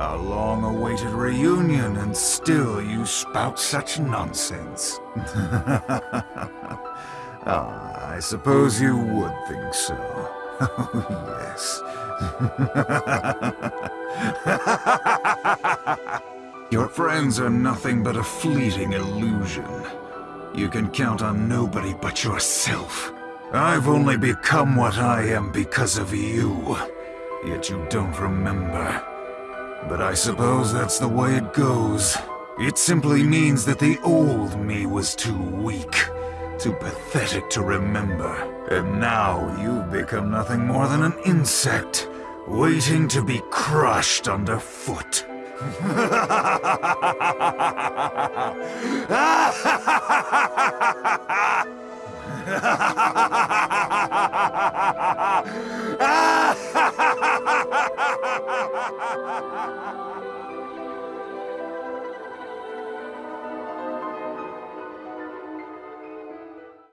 A long-awaited reunion, and still you spout such nonsense. ah, I suppose you would think so. Yes. Your friends are nothing but a fleeting illusion. You can count on nobody but yourself. I've only become what I am because of you. Yet you don't remember. But I suppose that's the way it goes. It simply means that the old me was too weak, too pathetic to remember. And now you've become nothing more than an insect, waiting to be crushed underfoot. ha ha ha ha